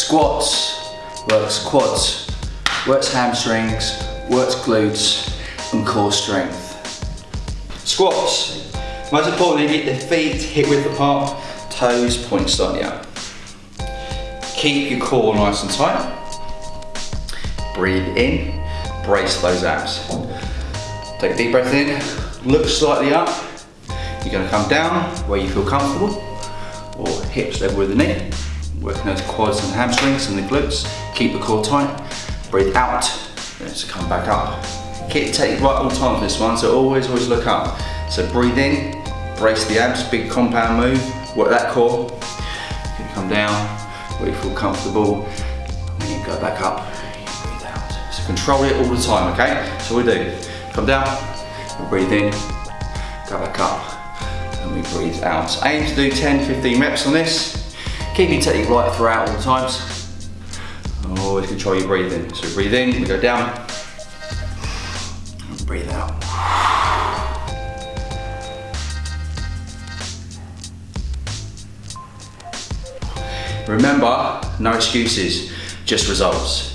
Squats, works quads, works hamstrings, works glutes and core strength. Squats, most importantly get the feet hip width apart, toes point slightly out. Keep your core nice and tight. Breathe in, brace those abs. Take a deep breath in, look slightly up. You're gonna come down where you feel comfortable, or hips level with the knee. Working those quads and hamstrings and the glutes. Keep the core tight. Breathe out, let's come back up. Keep take right all time this one, so always, always look up. So breathe in, brace the abs, big compound move, work that core. Come down where you feel comfortable. Then you go back up, breathe out. So control it all the time, okay? So we do. Come down, breathe in, go back up, and we breathe out. Aim to do 10, 15 reps on this. Keep your technique right throughout all the times. Oh, Always control your breathing. So breathe in, we go down, and breathe out. Remember, no excuses, just results.